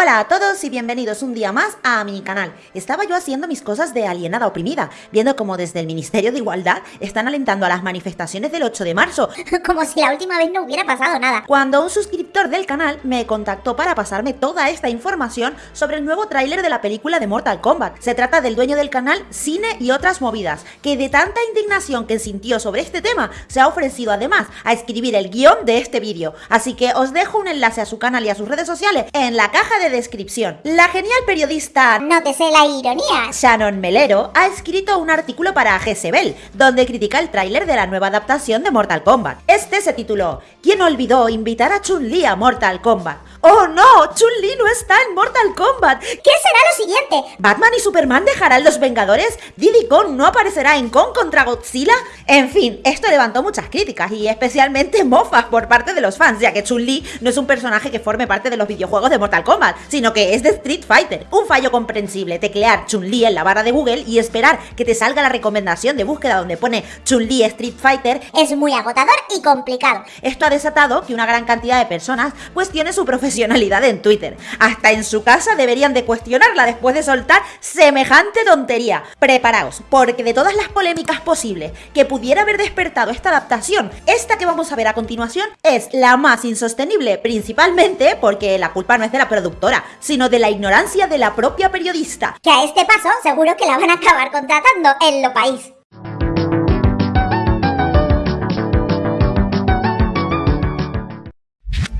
Hola a todos y bienvenidos un día más a mi canal. Estaba yo haciendo mis cosas de alienada oprimida, viendo como desde el Ministerio de Igualdad están alentando a las manifestaciones del 8 de marzo. Como si la última vez no hubiera pasado nada. Cuando un suscriptor del canal me contactó para pasarme toda esta información sobre el nuevo tráiler de la película de Mortal Kombat. Se trata del dueño del canal Cine y otras movidas, que de tanta indignación que sintió sobre este tema, se ha ofrecido además a escribir el guion de este vídeo. Así que os dejo un enlace a su canal y a sus redes sociales en la caja de descripción. La genial periodista la ironía. Shannon Melero ha escrito un artículo para Jezebel, donde critica el tráiler de la nueva adaptación de Mortal Kombat. Este se tituló ¿Quién olvidó invitar a Chun-Li a Mortal Kombat? ¡Oh no! Chun-Li no está en Mortal Kombat. ¿Qué será lo siguiente? ¿Batman y Superman dejarán los Vengadores? ¿Diddy Kong no aparecerá en Kong contra Godzilla? En fin, esto levantó muchas críticas y especialmente mofas por parte de los fans, ya que Chun-Li no es un personaje que forme parte de los videojuegos de Mortal Kombat, sino que es de Street Fighter. Un fallo comprensible, teclear Chun-Li en la barra de Google y esperar que te salga la recomendación de búsqueda donde pone Chun-Li Street Fighter es muy agotador y complicado. Esto ha desatado que una gran cantidad de personas cuestione su en Twitter. Hasta en su casa deberían de cuestionarla después de soltar semejante tontería. Preparaos, porque de todas las polémicas posibles que pudiera haber despertado esta adaptación, esta que vamos a ver a continuación es la más insostenible, principalmente porque la culpa no es de la productora, sino de la ignorancia de la propia periodista. Que a este paso seguro que la van a acabar contratando en lo país.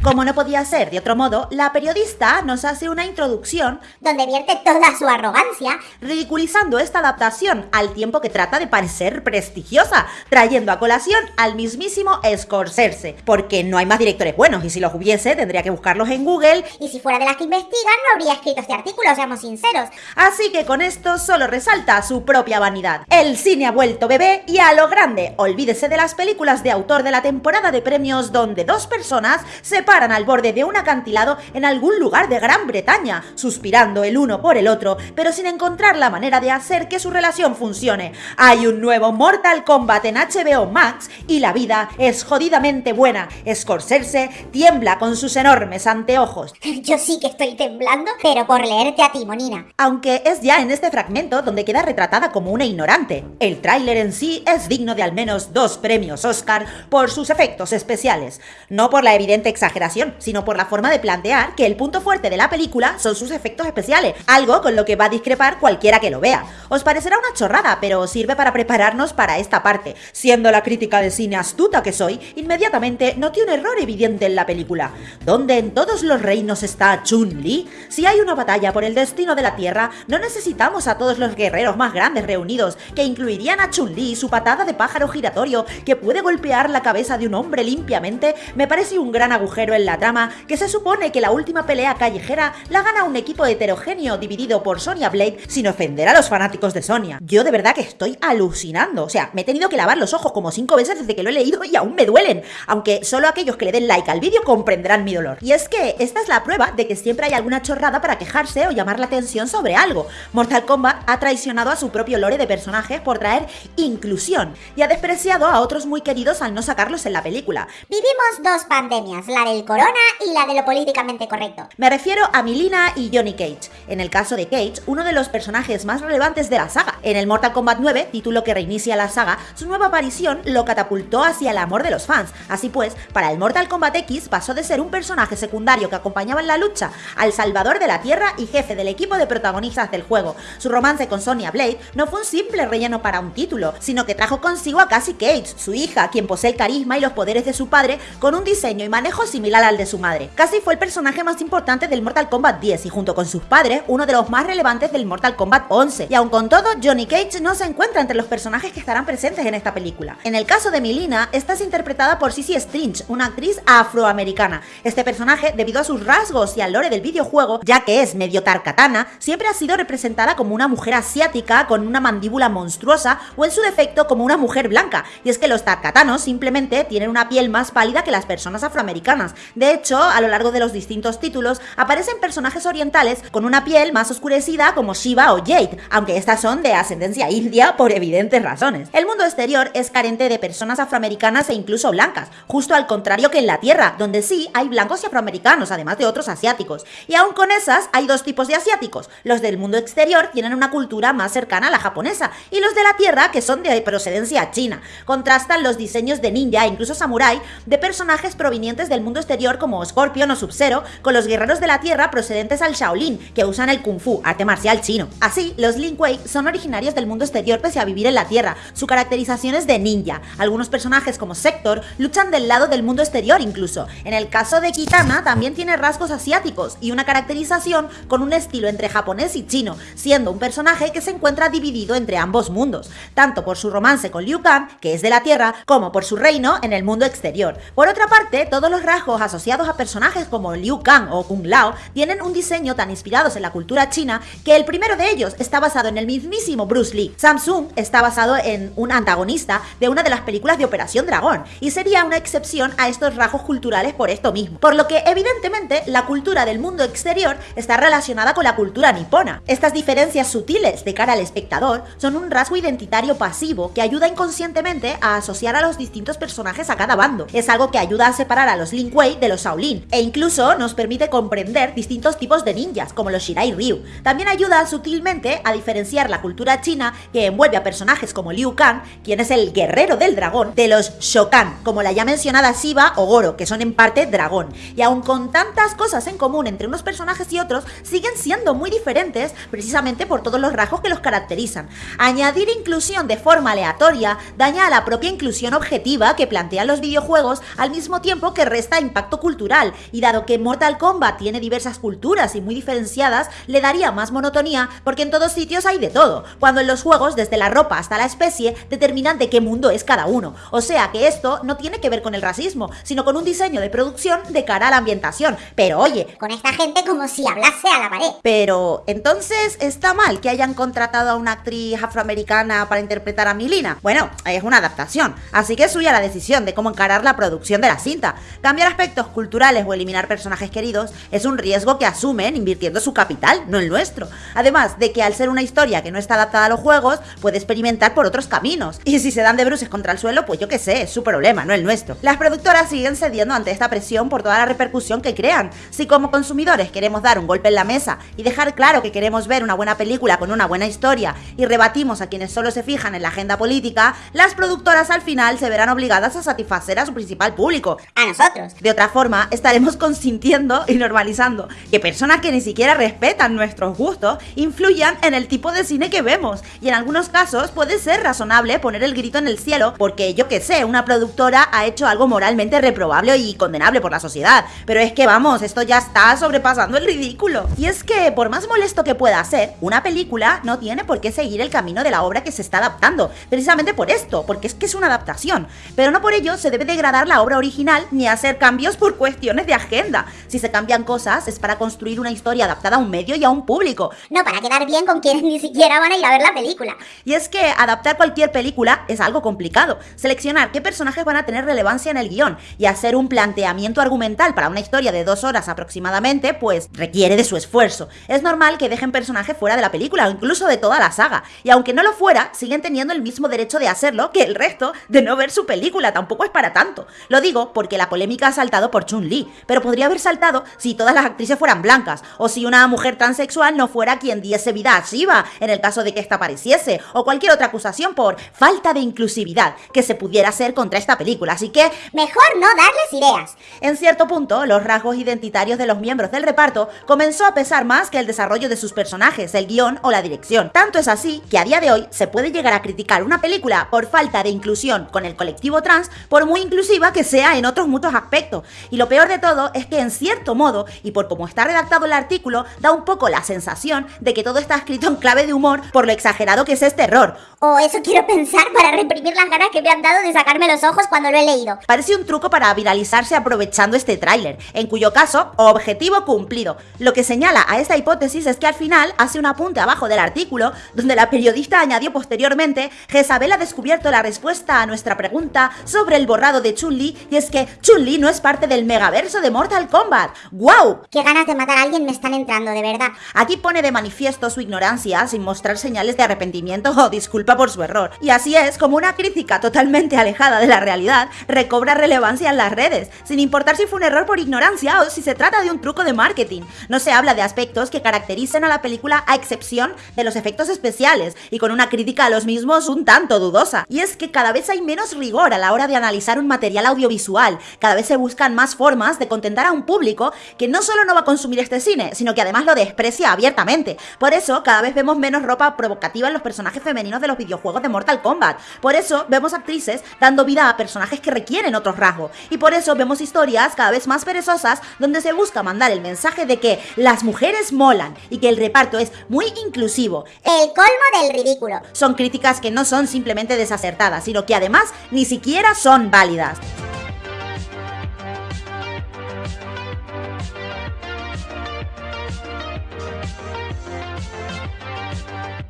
Como no podía ser de otro modo, la periodista nos hace una introducción donde vierte toda su arrogancia, ridiculizando esta adaptación al tiempo que trata de parecer prestigiosa, trayendo a colación al mismísimo Scorsese, porque no hay más directores buenos y si los hubiese tendría que buscarlos en Google y si fuera de las que investigan no habría escrito este artículo, seamos sinceros. Así que con esto solo resalta su propia vanidad. El cine ha vuelto bebé y a lo grande, olvídese de las películas de autor de la temporada de premios donde dos personas se paran al borde de un acantilado en algún lugar de Gran Bretaña, suspirando el uno por el otro, pero sin encontrar la manera de hacer que su relación funcione. Hay un nuevo Mortal Kombat en HBO Max y la vida es jodidamente buena. Scorsese tiembla con sus enormes anteojos. Yo sí que estoy temblando, pero por leerte a ti, Monina. Aunque es ya en este fragmento donde queda retratada como una ignorante. El tráiler en sí es digno de al menos dos premios Oscar por sus efectos especiales, no por la evidente exageración sino por la forma de plantear que el punto fuerte de la película son sus efectos especiales, algo con lo que va a discrepar cualquiera que lo vea. Os parecerá una chorrada, pero sirve para prepararnos para esta parte. Siendo la crítica de cine astuta que soy, inmediatamente noté un error evidente en la película. ¿Dónde en todos los reinos está Chun-Li? Si hay una batalla por el destino de la Tierra, no necesitamos a todos los guerreros más grandes reunidos, que incluirían a Chun-Li su patada de pájaro giratorio que puede golpear la cabeza de un hombre limpiamente, me parece un gran agujero en la trama que se supone que la última pelea callejera la gana un equipo heterogéneo dividido por Sonya Blade sin ofender a los fanáticos de Sonya. Yo de verdad que estoy alucinando, o sea, me he tenido que lavar los ojos como cinco veces desde que lo he leído y aún me duelen, aunque solo aquellos que le den like al vídeo comprenderán mi dolor. Y es que esta es la prueba de que siempre hay alguna chorrada para quejarse o llamar la atención sobre algo. Mortal Kombat ha traicionado a su propio lore de personajes por traer inclusión y ha despreciado a otros muy queridos al no sacarlos en la película. Vivimos dos pandemias, la del corona y la de lo políticamente correcto. Me refiero a Milina y Johnny Cage. En el caso de Cage, uno de los personajes más relevantes de la saga. En el Mortal Kombat 9, título que reinicia la saga, su nueva aparición lo catapultó hacia el amor de los fans. Así pues, para el Mortal Kombat X pasó de ser un personaje secundario que acompañaba en la lucha al salvador de la Tierra y jefe del equipo de protagonistas del juego. Su romance con Sonya Blade no fue un simple relleno para un título, sino que trajo consigo a Cassie Cage, su hija, quien posee el carisma y los poderes de su padre, con un diseño y manejo similar al de su madre. Cassie fue el personaje más importante del Mortal Kombat 10 y junto con sus padres, uno de los más relevantes del Mortal Kombat 11. Y aun con todo, Johnny Cage no se encuentra entre los personajes que estarán presentes en esta película. En el caso de Milina, esta es interpretada por Sissy Stringe, una actriz afroamericana. Este personaje, debido a sus rasgos y al lore del videojuego, ya que es medio tarkatana, siempre ha sido representada como una mujer asiática con una mandíbula monstruosa o en su defecto como una mujer blanca. Y es que los tarkatanos simplemente tienen una piel más pálida que las personas afroamericanas, De hecho, a lo largo de los distintos títulos aparecen personajes orientales con una piel más oscurecida como Shiva o Jade, aunque estas son de ascendencia india por evidentes razones. El mundo exterior es carente de personas afroamericanas e incluso blancas, justo al contrario que en la Tierra, donde sí hay blancos y afroamericanos, además de otros asiáticos. Y aún con esas, hay dos tipos de asiáticos. Los del mundo exterior tienen una cultura más cercana a la japonesa, y los de la Tierra, que son de procedencia china. Contrastan los diseños de ninja e incluso samurai de personajes provenientes del mundo exterior como Scorpion o Sub-Zero, con los guerreros de la Tierra procedentes al Shaolin, que usan el Kung Fu, arte marcial chino. Así, los Lin Kuei son originarios del mundo exterior pese a vivir en la Tierra. Su caracterización es de ninja. Algunos personajes como Sector luchan del lado del mundo exterior incluso. En el caso de Kitana también tiene rasgos asiáticos y una caracterización con un estilo entre japonés y chino, siendo un personaje que se encuentra dividido entre ambos mundos, tanto por su romance con Liu Kang, que es de la Tierra, como por su reino en el mundo exterior. Por otra parte, todos los rasgos asociados a personajes como Liu Kang o Kung Lao tienen un diseño tan inspirados en la cultura china que el primero de ellos está basado en el mismísimo Bruce Lee. Samsung está basado en un antagonista de una de las películas de Operación Dragón y sería una excepción a estos rasgos culturales por esto mismo. Por lo que evidentemente la cultura del mundo exterior está relacionada con la cultura nipona. Estas diferencias sutiles de cara al espectador son un rasgo identitario pasivo que ayuda inconscientemente a asociar a los distintos personajes a cada bando. Es algo que ayuda a separar a los Lin De los Shaolin e incluso nos permite comprender distintos tipos de ninjas como los Shirai Ryu. También ayuda sutilmente a diferenciar la cultura china que envuelve a personajes como Liu Kang, quien es el guerrero del dragón, de los Shokan, como la ya mencionada Shiva o Goro, que son en parte dragón. Y aun con tantas cosas en común entre unos personajes y otros, siguen siendo muy diferentes precisamente por todos los rasgos que los caracterizan. Añadir inclusión de forma aleatoria daña a la propia inclusión objetiva que plantean los videojuegos al mismo tiempo que resta impacto cultural, y dado que Mortal Kombat tiene diversas culturas y muy diferenciadas, le daría más monotonía porque en todos sitios hay de todo, cuando en los juegos desde la ropa hasta la especie determinan de qué mundo es cada uno. O sea que esto no tiene que ver con el racismo, sino con un diseño de producción de cara a la ambientación. Pero oye, Con esta gente como si hablase a la pared. pero entonces está mal que hayan contratado a una actriz afroamericana para interpretar a Milina. Bueno, es una adaptación, así que es suya la decisión de cómo encarar la producción de la cinta. Cambiar aspectos culturales o eliminar personajes queridos es un riesgo que asumen invirtiendo su capital, no el nuestro. Además de que al ser una historia que no está adaptada a los juegos, puede experimentar por otros caminos. Y si se dan de bruces contra el suelo, pues yo qué sé, es su problema, no el nuestro. Las productoras siguen cediendo ante esta presión por toda la repercusión que crean. Si como consumidores queremos dar un golpe en la mesa y dejar claro que queremos ver una buena película con una buena historia y rebatimos a quienes solo se fijan en la agenda política, las productoras al final se verán obligadas a satisfacer a su principal público. A nosotros. De otra forma, estaremos consintiendo y normalizando que personas que ni siquiera respetan nuestros gustos influyan en el tipo de cine que vemos. Y en algunos casos puede ser razonable poner el grito en el cielo porque, yo que sé, una productora ha hecho algo moralmente reprobable y condenable por la sociedad. Pero es que vamos, esto ya está sobrepasando el ridículo. Y es que, por más molesto que pueda ser, una película no tiene por qué seguir el camino de la obra que se está adaptando. Precisamente por esto, porque es que es una adaptación. Pero no por ello se debe degradar la obra original ni hacer cambios por cuestiones de agenda. Si se cambian cosas es para construir una historia adaptada a un medio y a un público. No para quedar bien con quienes ni siquiera van a ir a ver la película. Y es que adaptar cualquier película es algo complicado. Seleccionar qué personajes van a tener relevancia en el guion y hacer un planteamiento argumental para una historia de dos horas aproximadamente, pues requiere de su esfuerzo. Es normal que dejen personajes fuera de la película o incluso de toda la saga. Y aunque no lo fuera, siguen teniendo el mismo derecho de hacerlo que el resto de no ver su película. Tampoco es para tanto. Lo digo porque la polémica ha saltado por Chun-Li, pero podría haber saltado si todas las actrices fueran blancas o si una mujer transexual no fuera quien diese vida a Shiva en el caso de que esta apareciese o cualquier otra acusación por falta de inclusividad que se pudiera hacer contra esta película. Así que Mejor no darles ideas. en cierto punto, los rasgos identitarios de los miembros del reparto comenzó a pesar más que el desarrollo de sus personajes, el guion o la dirección. Tanto es así que a día de hoy se puede llegar a criticar una película por falta de inclusión con el colectivo trans, por muy inclusiva que sea en otros muchos aspectos. Y lo peor de todo es que en cierto modo, y por cómo está redactado el artículo, da un poco la sensación de que todo está escrito en clave de humor por lo exagerado que es este error. O eso quiero pensar para reprimir las ganas que me han dado de sacarme los ojos cuando lo he leído. Parece un truco para viralizarse aprovechando este tráiler, en cuyo caso, objetivo cumplido. Lo que señala a esta hipótesis es que al final hace un apunte abajo del artículo, donde la periodista añadió posteriormente, Jezabel ha descubierto la respuesta a nuestra pregunta sobre el borrado de Chun-Li, y es que Chun-Li no es parte del megaverso de Mortal Kombat. ¡Guau! Qué ganas de matar a alguien me están entrando, de verdad. Aquí pone de manifiesto su ignorancia sin mostrar señales de arrepentimiento o disculpa por su error. Y así es como una crítica totalmente alejada de la realidad recobra relevancia en las redes, sin importar si fue un error por ignorancia o si se trata de un truco de marketing. No se habla de aspectos que caracterizan a la película a excepción de los efectos especiales y con una crítica a los mismos un tanto dudosa. Y es que cada vez hay menos rigor a la hora de analizar un material audiovisual, cada vez se buscan más formas de contentar a un público que no solo no va a consumir este cine, sino que además lo desprecia abiertamente. Por eso cada vez vemos menos ropa provocativa en los personajes femeninos de los videojuegos de Mortal Kombat. Por eso vemos actrices dando vida a personajes que requieren otros rasgos. Y por eso vemos historias cada vez más perezosas donde se busca mandar el mensaje de que las mujeres molan y que el reparto es muy inclusivo. El colmo del ridículo. Son críticas que no son simplemente desacertadas, sino que además ni siquiera son válidas.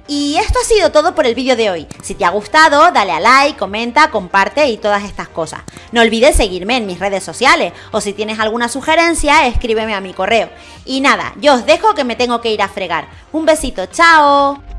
Y esto ha sido todo por el vídeo de hoy. Si te ha gustado, dale a like, comenta, comparte y todas estas cosas. No olvides seguirme en mis redes sociales o si tienes alguna sugerencia, escríbeme a mi correo. Y nada, yo os dejo que me tengo que ir a fregar. Un besito, chao.